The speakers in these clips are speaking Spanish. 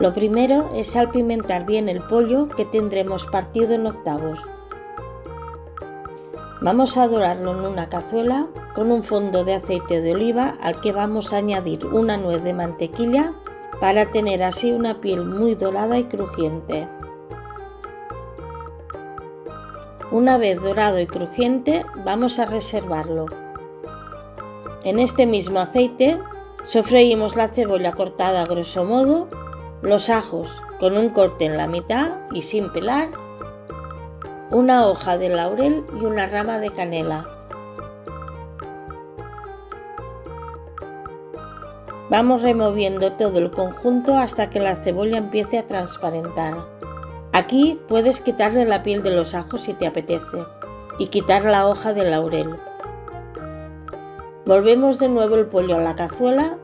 Lo primero es salpimentar bien el pollo que tendremos partido en octavos. Vamos a dorarlo en una cazuela con un fondo de aceite de oliva al que vamos a añadir una nuez de mantequilla para tener así una piel muy dorada y crujiente. Una vez dorado y crujiente vamos a reservarlo. En este mismo aceite sofreímos la cebolla cortada a grosso modo, los ajos con un corte en la mitad y sin pelar, una hoja de laurel y una rama de canela. Vamos removiendo todo el conjunto hasta que la cebolla empiece a transparentar. Aquí puedes quitarle la piel de los ajos si te apetece y quitar la hoja de laurel. Volvemos de nuevo el pollo a la cazuela.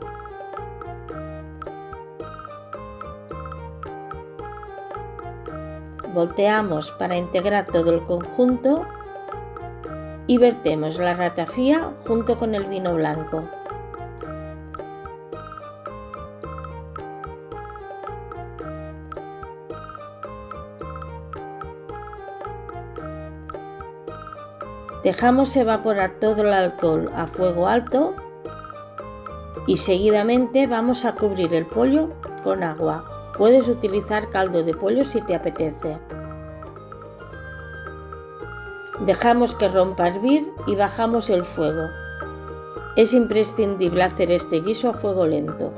Volteamos para integrar todo el conjunto y vertemos la ratafía junto con el vino blanco. Dejamos evaporar todo el alcohol a fuego alto y seguidamente vamos a cubrir el pollo con agua. Puedes utilizar caldo de pollo si te apetece. Dejamos que rompa a hervir y bajamos el fuego. Es imprescindible hacer este guiso a fuego lento.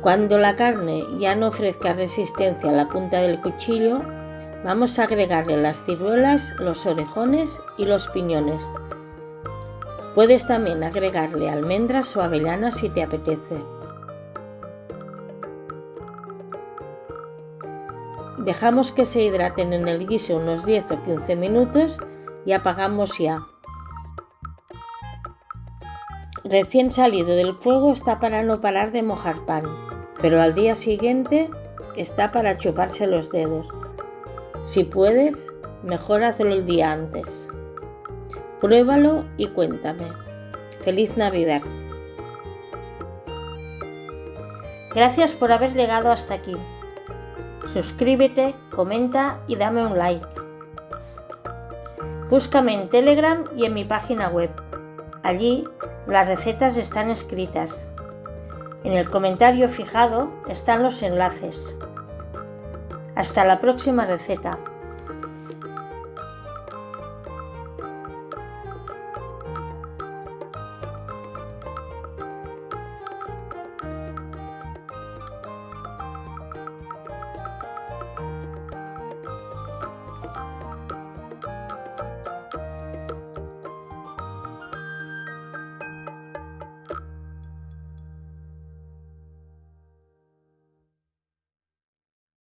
Cuando la carne ya no ofrezca resistencia a la punta del cuchillo, Vamos a agregarle las ciruelas, los orejones y los piñones. Puedes también agregarle almendras o avellanas si te apetece. Dejamos que se hidraten en el guiso unos 10 o 15 minutos y apagamos ya. Recién salido del fuego está para no parar de mojar pan, pero al día siguiente está para chuparse los dedos. Si puedes, mejor hazlo el día antes. Pruébalo y cuéntame. Feliz Navidad. Gracias por haber llegado hasta aquí. Suscríbete, comenta y dame un like. Búscame en Telegram y en mi página web. Allí las recetas están escritas. En el comentario fijado están los enlaces. Hasta la próxima receta.